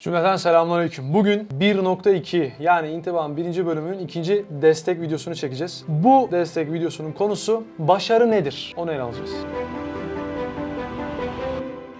Cümleten selamünaleyküm. Bugün 1.2 yani intibam birinci bölümünün ikinci destek videosunu çekeceğiz. Bu destek videosunun konusu başarı nedir? Onu ele alacağız.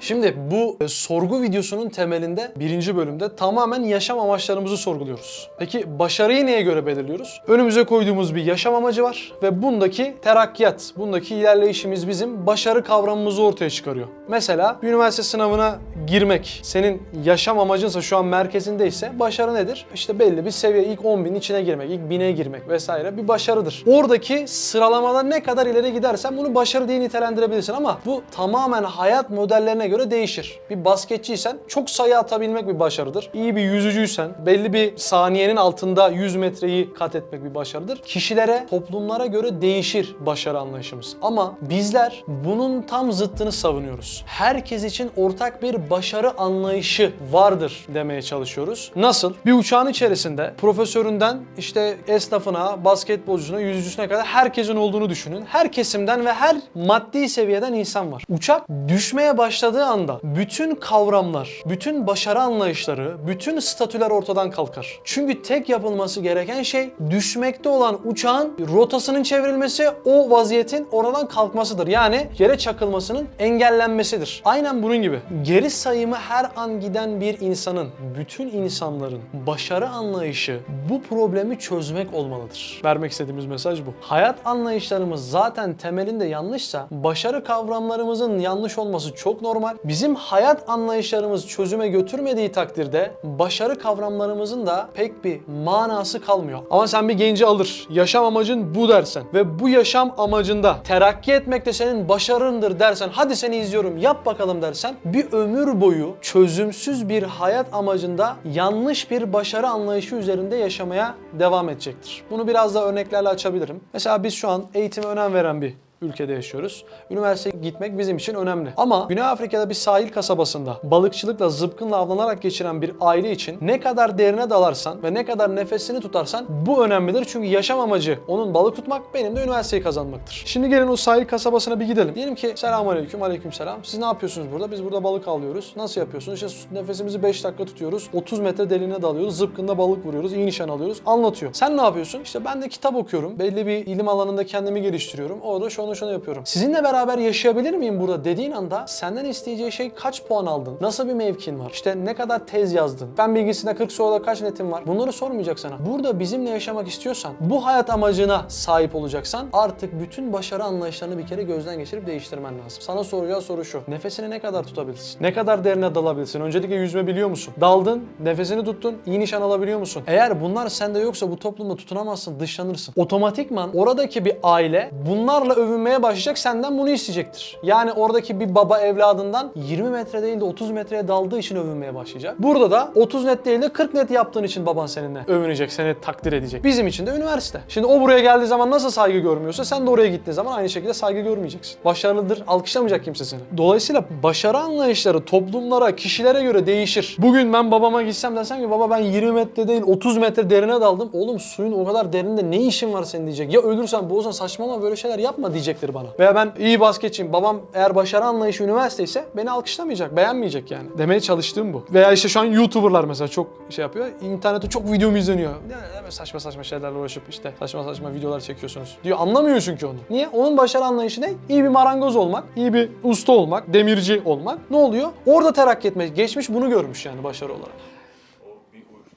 Şimdi bu e, sorgu videosunun temelinde birinci bölümde tamamen yaşam amaçlarımızı sorguluyoruz. Peki başarıyı neye göre belirliyoruz? Önümüze koyduğumuz bir yaşam amacı var ve bundaki terakkiyat, bundaki ilerleyişimiz bizim başarı kavramımızı ortaya çıkarıyor. Mesela üniversite sınavına girmek senin yaşam amacınsa şu an merkezindeyse başarı nedir? İşte belli bir seviye ilk 10 bin içine girmek, ilk 1000'e girmek vesaire bir başarıdır. Oradaki sıralamada ne kadar ileri gidersen bunu başarı diye nitelendirebilirsin ama bu tamamen hayat modellerine göre değişir. Bir basketçiysen çok sayı atabilmek bir başarıdır. İyi bir yüzücüysen belli bir saniyenin altında 100 metreyi kat etmek bir başarıdır. Kişilere, toplumlara göre değişir başarı anlayışımız. Ama bizler bunun tam zıttını savunuyoruz. Herkes için ortak bir başarı anlayışı vardır demeye çalışıyoruz. Nasıl? Bir uçağın içerisinde profesöründen işte esnafına, basketbolcusuna, yüzücüsüne kadar herkesin olduğunu düşünün. Her kesimden ve her maddi seviyeden insan var. Uçak düşmeye başladığı anda bütün kavramlar, bütün başarı anlayışları, bütün statüler ortadan kalkar. Çünkü tek yapılması gereken şey düşmekte olan uçağın rotasının çevrilmesi, o vaziyetin oradan kalkmasıdır. Yani yere çakılmasının engellenmesidir. Aynen bunun gibi. Geri sayımı her an giden bir insanın, bütün insanların başarı anlayışı bu problemi çözmek olmalıdır. Vermek istediğimiz mesaj bu. Hayat anlayışlarımız zaten temelinde yanlışsa başarı kavramlarımızın yanlış olması çok normal. Bizim hayat anlayışlarımız çözüme götürmediği takdirde başarı kavramlarımızın da pek bir manası kalmıyor. Ama sen bir genci alır, yaşam amacın bu dersen ve bu yaşam amacında terakki etmek de senin başarındır dersen, hadi seni izliyorum yap bakalım dersen bir ömür boyu çözümsüz bir hayat amacında yanlış bir başarı anlayışı üzerinde yaşamaya devam edecektir. Bunu biraz daha örneklerle açabilirim. Mesela biz şu an eğitime önem veren bir ülkede yaşıyoruz. Üniversiteye gitmek bizim için önemli. Ama Güney Afrika'da bir sahil kasabasında balıkçılıkla zıpkınla avlanarak geçiren bir aile için ne kadar derine dalarsan ve ne kadar nefesini tutarsan bu önemlidir. Çünkü yaşam amacı onun balık tutmak, benim de üniversiteyi kazanmaktır. Şimdi gelin o sahil kasabasına bir gidelim. Diyelim ki selamun aleyküm, aleyküm selam. Siz ne yapıyorsunuz burada? Biz burada balık avlıyoruz. Nasıl yapıyorsunuz? İşte nefesimizi 5 dakika tutuyoruz. 30 metre derinine dalıyoruz. Zıpkınla balık vuruyoruz. iyi nişan alıyoruz. Anlatıyor. Sen ne yapıyorsun? İşte ben de kitap okuyorum. Belli bir ilim alanında kendimi geliştiriyorum. Orada şunu yapıyorum. Sizinle beraber yaşayabilir miyim burada dediğin anda senden isteyeceği şey kaç puan aldın? Nasıl bir mevkin var? İşte ne kadar tez yazdın? Ben bilgisinde 40 soruda kaç netim var? Bunları sormayacak sana. Burada bizimle yaşamak istiyorsan, bu hayat amacına sahip olacaksan artık bütün başarı anlayışlarını bir kere gözden geçirip değiştirmen lazım. Sana soracağı soru şu. Nefesini ne kadar tutabilirsin? Ne kadar derine dalabilirsin? Öncelikle yüzme biliyor musun? Daldın, nefesini tuttun, iyi nişan alabiliyor musun? Eğer bunlar sende yoksa bu toplumda tutunamazsın, dışlanırsın. Otomatikman oradaki bir aile bunlarla övünmeye başlayacak, senden bunu isteyecektir. Yani oradaki bir baba evladından 20 metre değil de 30 metreye daldığı için övünmeye başlayacak. Burada da 30 net değil de 40 net yaptığın için baban seninle övünecek, seni takdir edecek. Bizim için de üniversite. Şimdi o buraya geldiği zaman nasıl saygı görmüyorsa sen de oraya gittiğin zaman aynı şekilde saygı görmeyeceksin. Başarılıdır, alkışlamayacak kimse seni. Dolayısıyla başarı anlayışları toplumlara, kişilere göre değişir. Bugün ben babama gitsem desem ki baba ben 20 metre değil 30 metre derine daldım. Oğlum suyun o kadar derinde ne işin var senin diyecek. Ya ölürsen boğulsan saçmalama böyle şeyler yapma diyecektir bana. Veya ben iyi basketçiyim. Babam eğer başarı anlayışı üniversite ise beni alkışlamayacak, beğenmeyecek yani. Demeye çalıştığım bu. Veya işte şu an YouTuber'lar mesela çok şey yapıyor. İnternette çok videom izleniyor. Ne, saçma saçma şeylerle uğraşıp işte saçma saçma videolar çekiyorsunuz diyor. Anlamıyor çünkü onu. Niye? Onun başarı anlayışı ne? İyi bir marangoz olmak, iyi bir usta olmak, demirci olmak. Ne oluyor? Orada terakki etmek. Geçmiş bunu görmüş yani başarı olarak.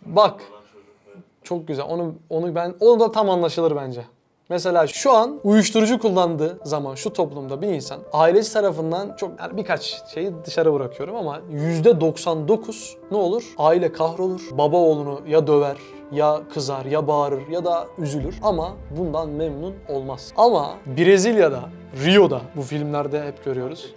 Bak. Çok güzel. Onu onu ben onu da tam anlaşılır bence. Mesela şu an uyuşturucu kullandığı zaman şu toplumda bir insan ailesi tarafından çok yani birkaç şeyi dışarı bırakıyorum ama %99 ne olur? Aile kahrolur. Baba oğlunu ya döver ya kızar ya bağırır ya da üzülür ama bundan memnun olmaz. Ama Brezilya'da, Rio'da bu filmlerde hep görüyoruz.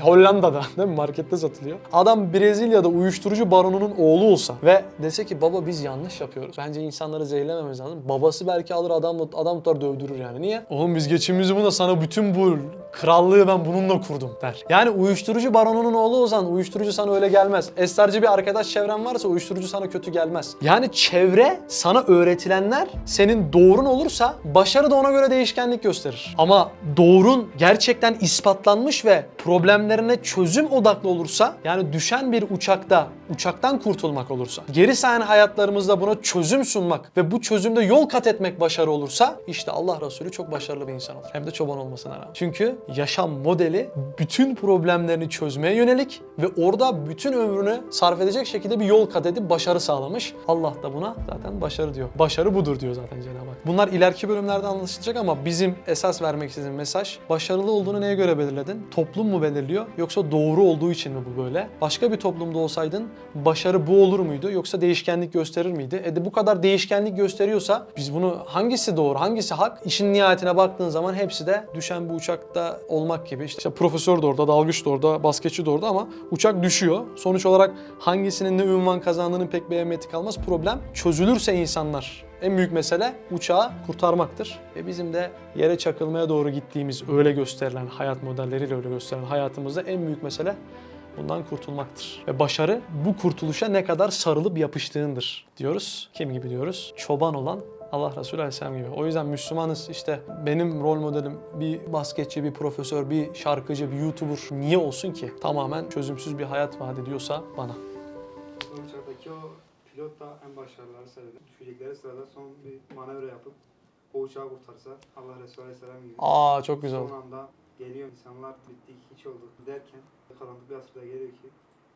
Hollanda'da değil mi? Markette satılıyor. Adam Brezilya'da uyuşturucu baronunun oğlu olsa ve dese ki baba biz yanlış yapıyoruz. Bence insanları zehirlememiz lazım. Babası belki alır adam adam tutar dövdürür yani. Niye? Oğlum biz geçimimizi buna sana bütün bu krallığı ben bununla kurdum der. Yani uyuşturucu baronunun oğlu olsan uyuşturucu sana öyle gelmez. Esrarcı bir arkadaş çevren varsa uyuşturucu sana kötü gelmez. Yani çevre sana öğretilenler senin doğrun olursa başarı da ona göre değişkenlik gösterir. Ama doğrun gerçekten ispatlanmış ve problemlerine çözüm odaklı olursa yani düşen bir uçakta uçaktan kurtulmak olursa, geri sayan hayatlarımızda buna çözüm sunmak ve bu çözümde yol kat etmek başarı olursa işte Allah Resulü çok başarılı bir insan olur. Hem de çoban olmasına rağmen. Çünkü yaşam modeli bütün problemlerini çözmeye yönelik ve orada bütün ömrünü sarf edecek şekilde bir yol kat edip başarı sağlamış. Allah da buna zaten başarı diyor. Başarı budur diyor zaten Cenab-ı Hak. Bunlar ileriki bölümlerde anlaşılacak ama bizim esas vermek istediğim mesaj başarılı olduğunu neye göre belirledin? Toplum mu belirliyor yoksa doğru olduğu için mi bu böyle? Başka bir toplumda olsaydın başarı bu olur muydu yoksa değişkenlik gösterir miydi? E de bu kadar değişkenlik gösteriyorsa biz bunu hangisi doğru hangisi hak? İşin nihayetine baktığın zaman hepsi de düşen bir uçakta olmak gibi. İşte, işte profesör de orada, dalgıç da orada, basketçi de orada ama uçak düşüyor. Sonuç olarak hangisinin ne ünvan kazandığının pek bir ehemmiyeti kalmaz. Problem çözülürse insanlar en büyük mesele uçağı kurtarmaktır. Ve bizim de yere çakılmaya doğru gittiğimiz öyle gösterilen hayat modelleriyle öyle gösterilen hayatımızda en büyük mesele bundan kurtulmaktır. Ve başarı bu kurtuluşa ne kadar sarılıp yapıştığındır diyoruz. Kim gibi diyoruz? Çoban olan Allah Resulü Aleyhisselam gibi. O yüzden Müslümanız işte benim rol modelim bir basketçi, bir profesör, bir şarkıcı, bir YouTuber niye olsun ki? Tamamen çözümsüz bir hayat vaat ediyorsa bana. Uçaktaki o pilot da en başarıları sırada. Düşecekleri sırada son bir manevra yapıp o uçağı kurtarsa Allah Resulü Aleyhisselam gibi. Aa çok güzel. Son anda geliyor insanlar bittik hiç olduk derken karanlık bir asırda geliyor ki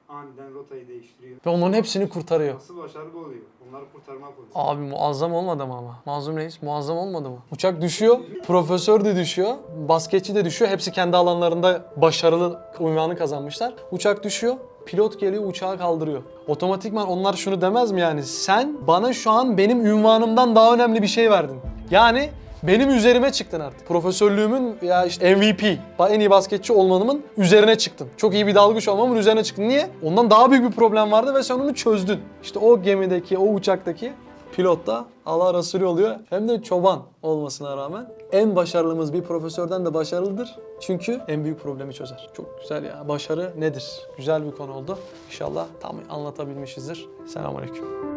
aniden rotayı değiştiriyor. Ve onların hepsini kurtarıyor. Nasıl başarı bu oluyor? Onları kurtarmak oluyor. Abi muazzam olmadı mı ama? Mazlum Reis muazzam olmadı mı? Uçak düşüyor, profesör de düşüyor, basketçi de düşüyor. Hepsi kendi alanlarında başarılı unvanı kazanmışlar. Uçak düşüyor, pilot geliyor uçağı kaldırıyor. Otomatikman onlar şunu demez mi yani? Sen bana şu an benim ünvanımdan daha önemli bir şey verdin. Yani benim üzerime çıktın artık. Profesörlüğümün ya işte MVP, en iyi basketçi olmanımın üzerine çıktın. Çok iyi bir dalgıç olmamın üzerine çıktın. Niye? Ondan daha büyük bir problem vardı ve sen onu çözdün. İşte o gemideki, o uçaktaki pilot da Allah Resulü oluyor. Hem de çoban olmasına rağmen en başarılımız bir profesörden de başarılıdır. Çünkü en büyük problemi çözer. Çok güzel ya. Başarı nedir? Güzel bir konu oldu. İnşallah tam anlatabilmişizdir. Selamünaleyküm.